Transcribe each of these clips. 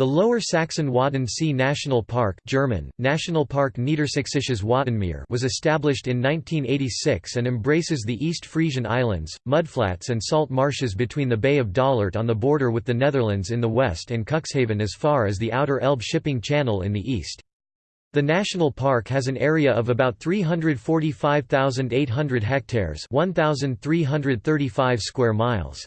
The Lower Saxon Wadden Sea National Park German, Nationalpark Niedersächsisches Wattenmeer was established in 1986 and embraces the East Frisian Islands, mudflats and salt marshes between the Bay of Dollart on the border with the Netherlands in the west and Cuxhaven as far as the Outer Elbe shipping channel in the east. The national park has an area of about 345,800 hectares 1,335 square miles.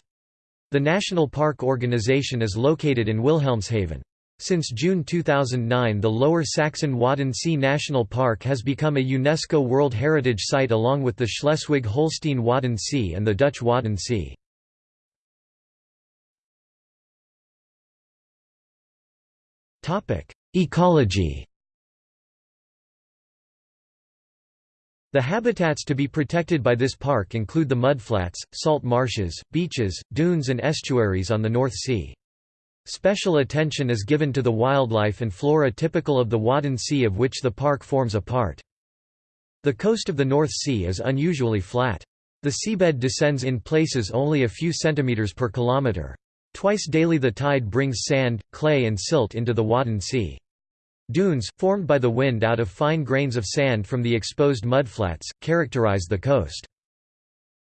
The National Park Organization is located in Wilhelmshaven. Since June 2009 the Lower Saxon Wadden Sea National Park has become a UNESCO World Heritage Site along with the Schleswig-Holstein Wadden Sea and the Dutch Wadden Sea. Ecology The habitats to be protected by this park include the mudflats, salt marshes, beaches, dunes and estuaries on the North Sea. Special attention is given to the wildlife and flora typical of the Wadden Sea of which the park forms a part. The coast of the North Sea is unusually flat. The seabed descends in places only a few centimeters per kilometer. Twice daily the tide brings sand, clay and silt into the Wadden Sea. Dunes, formed by the wind out of fine grains of sand from the exposed mudflats, characterize the coast.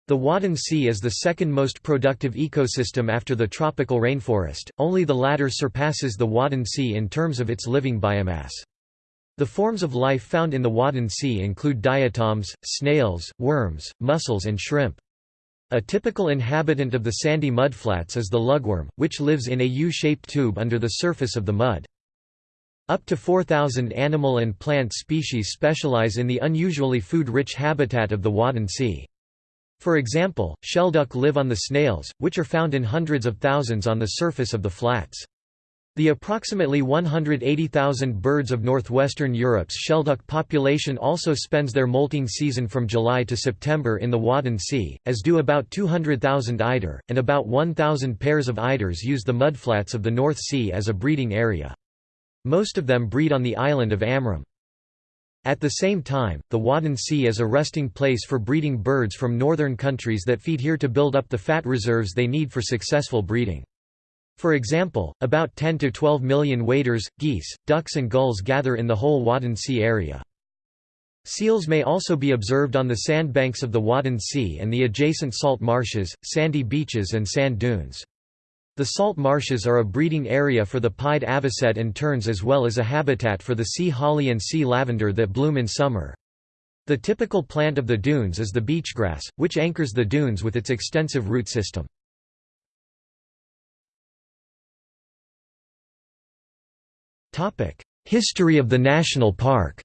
The Wadden Sea is the second most productive ecosystem after the tropical rainforest, only the latter surpasses the Wadden Sea in terms of its living biomass. The forms of life found in the Wadden Sea include diatoms, snails, worms, mussels and shrimp. A typical inhabitant of the sandy mudflats is the lugworm, which lives in a U-shaped tube under the surface of the mud. Up to 4,000 animal and plant species specialize in the unusually food-rich habitat of the Wadden Sea. For example, shelduck live on the snails, which are found in hundreds of thousands on the surface of the flats. The approximately 180,000 birds of northwestern Europe's shelduck population also spends their molting season from July to September in the Wadden Sea, as do about 200,000 eider, and about 1,000 pairs of eiders use the mudflats of the North Sea as a breeding area. Most of them breed on the island of Amrum. At the same time, the Wadden Sea is a resting place for breeding birds from northern countries that feed here to build up the fat reserves they need for successful breeding. For example, about 10 to 12 million waders, geese, ducks and gulls gather in the whole Wadden Sea area. Seals may also be observed on the sandbanks of the Wadden Sea and the adjacent salt marshes, sandy beaches and sand dunes. The salt marshes are a breeding area for the pied avocet and terns as well as a habitat for the sea holly and sea lavender that bloom in summer. The typical plant of the dunes is the beachgrass, which anchors the dunes with its extensive root system. History of the national park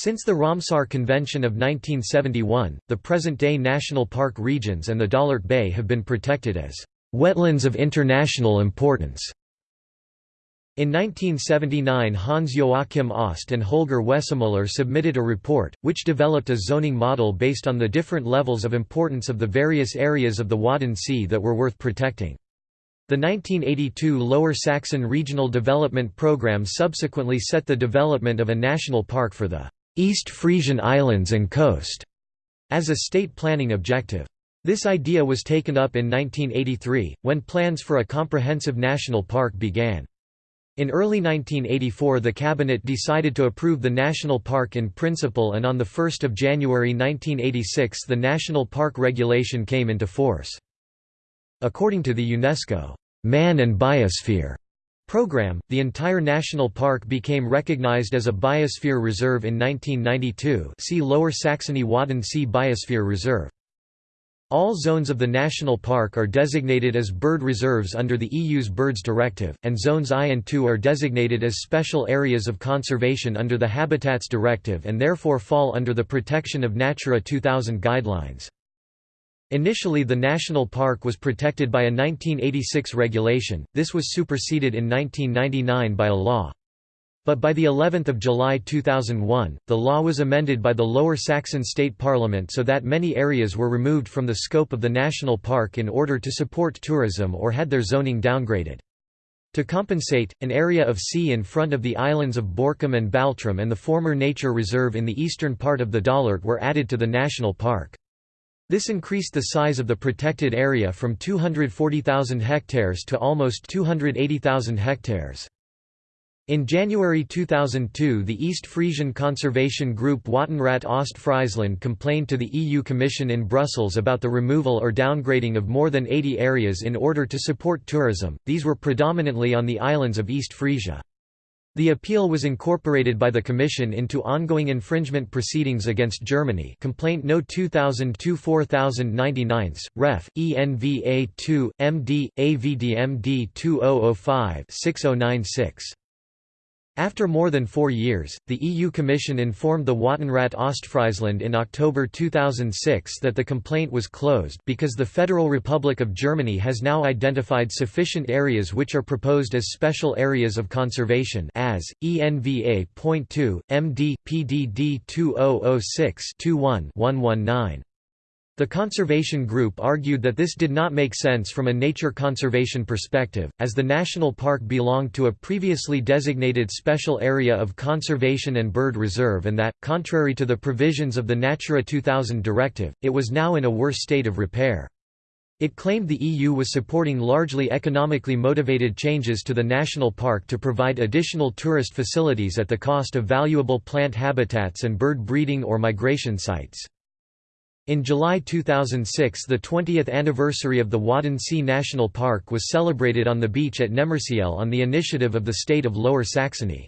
Since the Ramsar Convention of 1971, the present-day national park regions and the Dollart Bay have been protected as wetlands of international importance. In 1979 Hans Joachim Ost and Holger Wesemuller submitted a report, which developed a zoning model based on the different levels of importance of the various areas of the Wadden Sea that were worth protecting. The 1982 Lower Saxon Regional Development Programme subsequently set the development of a national park for the East Frisian Islands and coast as a state planning objective. This idea was taken up in 1983, when plans for a comprehensive national park began. In early 1984 the cabinet decided to approve the national park in principle and on 1 January 1986 the national park regulation came into force. According to the UNESCO, "'Man and Biosphere' program, the entire national park became recognized as a biosphere reserve in 1992 see Lower Saxony Wadden Sea Biosphere Reserve. All zones of the national park are designated as bird reserves under the EU's Birds Directive, and Zones I and II are designated as special areas of conservation under the Habitats Directive and therefore fall under the Protection of Natura 2000 guidelines. Initially the national park was protected by a 1986 regulation, this was superseded in 1999 by a law. But by the 11th of July 2001, the law was amended by the Lower Saxon State Parliament so that many areas were removed from the scope of the national park in order to support tourism or had their zoning downgraded. To compensate, an area of sea in front of the islands of Borkum and Baltrum and the former nature reserve in the eastern part of the Dollart were added to the national park. This increased the size of the protected area from 240,000 hectares to almost 280,000 hectares. In January 2002 the East Frisian conservation group Wattenrat Ostfriesland complained to the EU Commission in Brussels about the removal or downgrading of more than 80 areas in order to support tourism, these were predominantly on the islands of East Frisia. The appeal was incorporated by the Commission into ongoing infringement proceedings against Germany Complaint No 2002-4099, Ref. ENVA 2, MD, AVDMD 2005-6096. After more than four years, the EU Commission informed the Wattenrat Ostfriesland in October 2006 that the complaint was closed because the Federal Republic of Germany has now identified sufficient areas which are proposed as special areas of conservation as, ENVA.2, MD, PDD 2006-21-119. The conservation group argued that this did not make sense from a nature conservation perspective, as the national park belonged to a previously designated special area of conservation and bird reserve and that, contrary to the provisions of the Natura 2000 directive, it was now in a worse state of repair. It claimed the EU was supporting largely economically motivated changes to the national park to provide additional tourist facilities at the cost of valuable plant habitats and bird breeding or migration sites. In July 2006 the 20th anniversary of the Wadden Sea National Park was celebrated on the beach at Neßmersiel on the initiative of the state of Lower Saxony.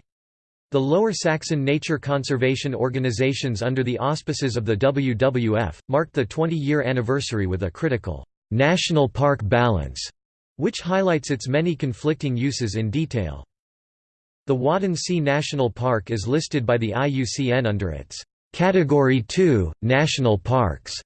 The Lower Saxon nature conservation organizations under the auspices of the WWF, marked the 20-year anniversary with a critical, "'national park balance' which highlights its many conflicting uses in detail. The Wadden Sea National Park is listed by the IUCN under its Category 2 – National Parks.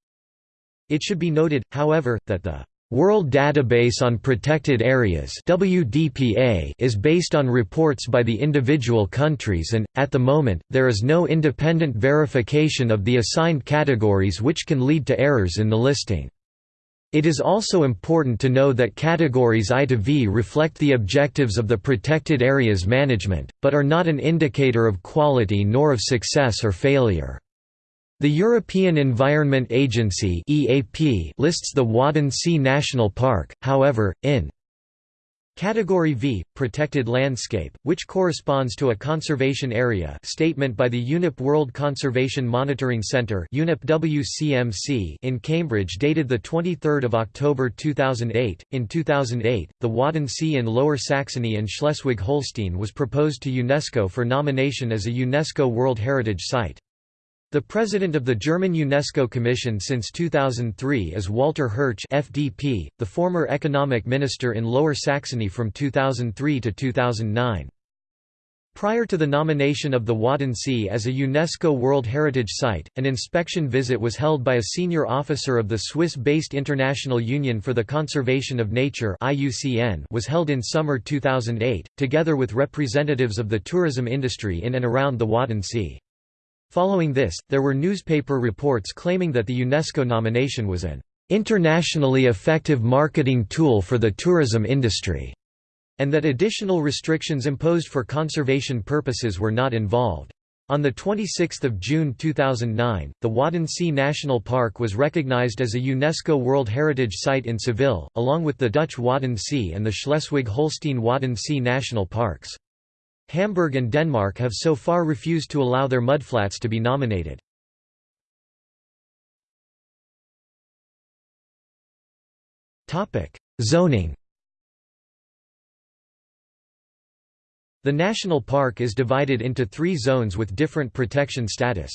It should be noted, however, that the World Database on Protected Areas WDPA is based on reports by the individual countries and, at the moment, there is no independent verification of the assigned categories which can lead to errors in the listing. It is also important to know that categories I to V reflect the objectives of the protected areas management, but are not an indicator of quality nor of success or failure. The European Environment Agency lists the Wadden Sea National Park, however, in Category V, Protected Landscape, which corresponds to a conservation area statement by the UNEP World Conservation Monitoring Centre in Cambridge dated 23 October 2008. In 2008, the Wadden Sea in Lower Saxony and Schleswig-Holstein was proposed to UNESCO for nomination as a UNESCO World Heritage Site. The president of the German UNESCO Commission since 2003 is Walter Hirche FDP, the former economic minister in Lower Saxony from 2003 to 2009. Prior to the nomination of the Wadden Sea as a UNESCO World Heritage Site, an inspection visit was held by a senior officer of the Swiss-based International Union for the Conservation of Nature was held in summer 2008, together with representatives of the tourism industry in and around the Wadden Sea. Following this, there were newspaper reports claiming that the UNESCO nomination was an internationally effective marketing tool for the tourism industry, and that additional restrictions imposed for conservation purposes were not involved. On 26 June 2009, the Wadden Sea National Park was recognized as a UNESCO World Heritage Site in Seville, along with the Dutch Wadden Sea and the Schleswig-Holstein Wadden Sea National Parks. Hamburg and Denmark have so far refused to allow their mudflats to be nominated. Zoning The national park is divided into three zones with different protection status.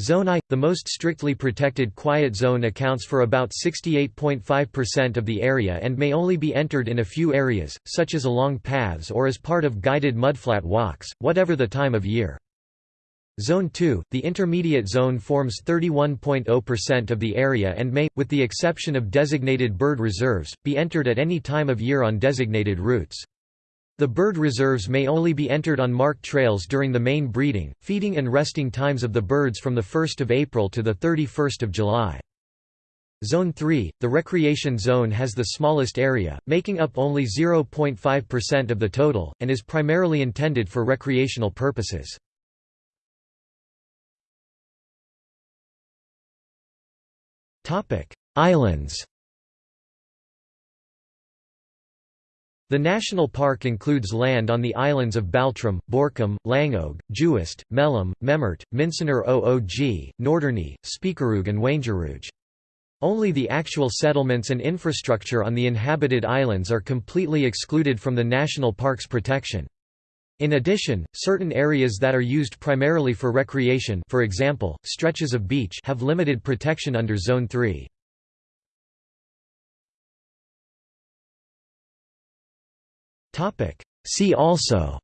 Zone I, the most strictly protected quiet zone accounts for about 68.5% of the area and may only be entered in a few areas, such as along paths or as part of guided mudflat walks, whatever the time of year. Zone 2, the intermediate zone forms 31.0% of the area and may, with the exception of designated bird reserves, be entered at any time of year on designated routes. The bird reserves may only be entered on marked trails during the main breeding, feeding and resting times of the birds from 1 April to 31 July. Zone 3, the recreation zone has the smallest area, making up only 0.5% of the total, and is primarily intended for recreational purposes. Islands The national park includes land on the islands of Baltrum, Borkum, Langeoog, Juist, Mellum, Memmert, Minsener Oog, Norderney, Spiekeroog and Wangerooge. Only the actual settlements and infrastructure on the inhabited islands are completely excluded from the national park's protection. In addition, certain areas that are used primarily for recreation for example, stretches of beach have limited protection under Zone 3. See also.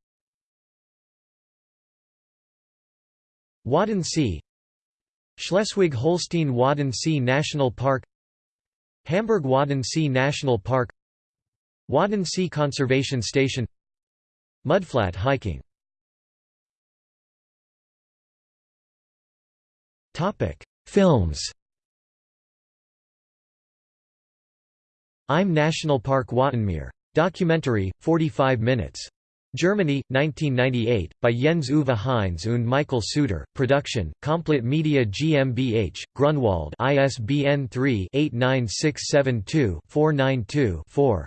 Wadden Sea Schleswig-Holstein Wadden Sea National Park. Hamburg Wadden Sea National Park. Wadden Sea Conservation Station. Mudflat hiking. Films. I'm National Park Wattenmeer. Documentary, 45 minutes. Germany, 1998, by Jens Uwe Heinz und Michael Suter. Production, Komplett Media GmbH, Grunwald ISBN 3-89672-492-4.